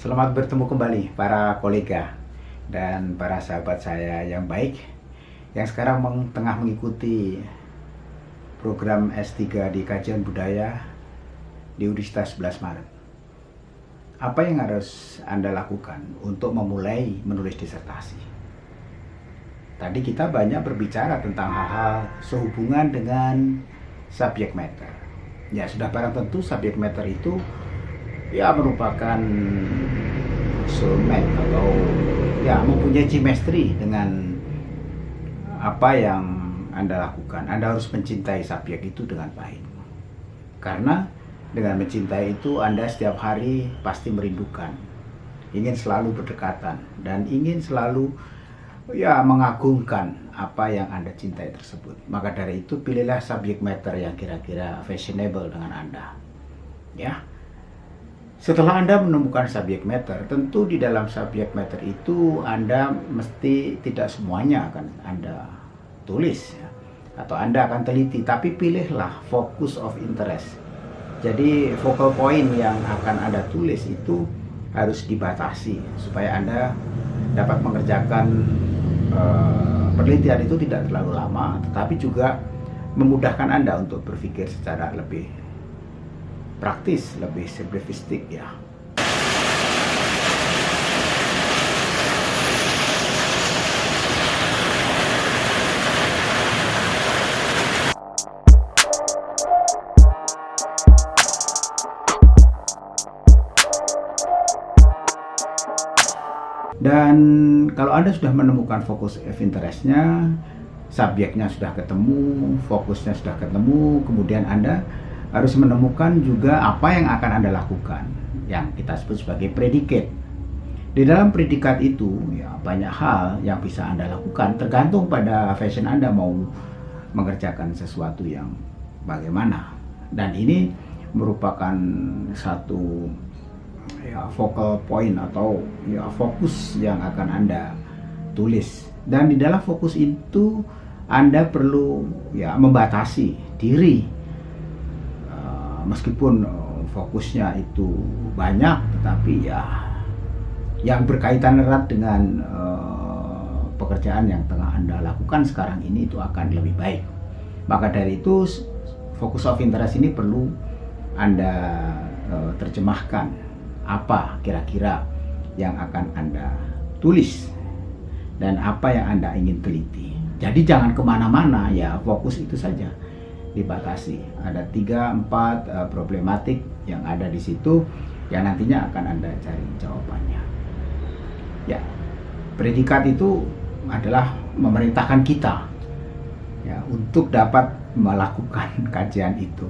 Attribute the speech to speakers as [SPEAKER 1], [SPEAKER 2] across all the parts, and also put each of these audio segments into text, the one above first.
[SPEAKER 1] Selamat bertemu kembali para kolega dan para sahabat saya yang baik yang sekarang meng, tengah mengikuti program S3 di Kajian Budaya di Universitas 11 Maret. Apa yang harus Anda lakukan untuk memulai menulis disertasi? Tadi kita banyak berbicara tentang hal-hal sehubungan dengan subject matter. Ya, sudah barang tentu subject matter itu ya merupakan soulmate atau ya mempunyai chemistry dengan apa yang Anda lakukan. Anda harus mencintai subjek itu dengan baik. Karena dengan mencintai itu Anda setiap hari pasti merindukan, ingin selalu berdekatan dan ingin selalu ya mengagungkan apa yang Anda cintai tersebut. Maka dari itu pilihlah subject matter yang kira-kira fashionable dengan Anda. Ya. Setelah Anda menemukan subject matter, tentu di dalam subject matter itu Anda mesti tidak semuanya akan Anda tulis ya. atau Anda akan teliti, tapi pilihlah focus of interest. Jadi focal point yang akan Anda tulis itu harus dibatasi supaya Anda dapat mengerjakan uh, penelitian itu tidak terlalu lama, tetapi juga memudahkan Anda untuk berpikir secara lebih praktis, lebih simplifikastik ya. Dan kalau Anda sudah menemukan fokus of interestnya, subjeknya sudah ketemu, fokusnya sudah ketemu, kemudian Anda harus menemukan juga apa yang akan Anda lakukan, yang kita sebut sebagai predikat. Di dalam predikat itu, ya banyak hal yang bisa Anda lakukan, tergantung pada fashion Anda mau mengerjakan sesuatu yang bagaimana. Dan ini merupakan satu ya focal point atau ya fokus yang akan Anda tulis. Dan di dalam fokus itu Anda perlu ya membatasi diri meskipun uh, fokusnya itu banyak tetapi ya yang berkaitan erat dengan uh, pekerjaan yang tengah Anda lakukan sekarang ini itu akan lebih baik. Maka dari itu fokus of interest ini perlu Anda uh, terjemahkan apa kira-kira yang akan Anda tulis dan apa yang Anda ingin teliti. Jadi jangan ke mana-mana ya fokus itu saja dibatasi. Ada tiga empat uh, problematik yang ada di situ yang nantinya akan Anda cari jawabannya. Ya, predikat itu adalah memerintahkan kita ya untuk dapat melakukan kajian itu.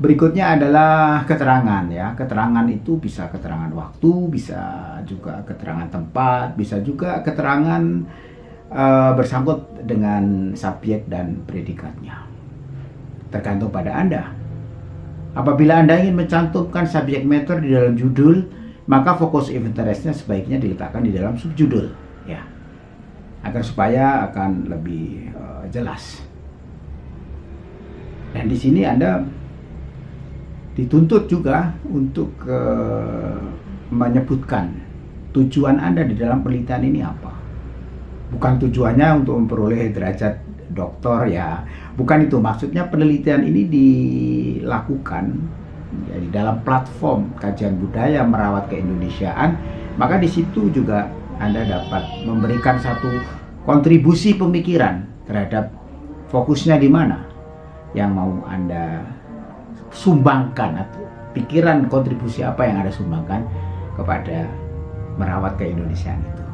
[SPEAKER 1] Berikutnya adalah keterangan ya. Keterangan itu bisa keterangan waktu, bisa juga keterangan tempat, bisa juga keterangan uh, bersangkut dengan subjek dan predikatnya. Tergantung pada Anda. Apabila Anda ingin mencantumkan subjek matter di dalam judul, maka fokus interestnya sebaiknya diletakkan di dalam subjudul ya. Agar supaya akan lebih uh, jelas. Dan di sini Anda dituntut juga untuk uh, menyebutkan tujuan Anda di dalam penelitian ini apa. Bukan tujuannya untuk memperoleh derajat doktor ya, bukan itu maksudnya penelitian ini dilakukan ya, di dalam platform kajian budaya merawat keindonesiaan, maka di situ juga Anda dapat memberikan satu kontribusi pemikiran terhadap fokusnya di mana yang mau Anda sumbangkan atau pikiran kontribusi apa yang ada sumbangkan kepada merawat keindonesiaan itu.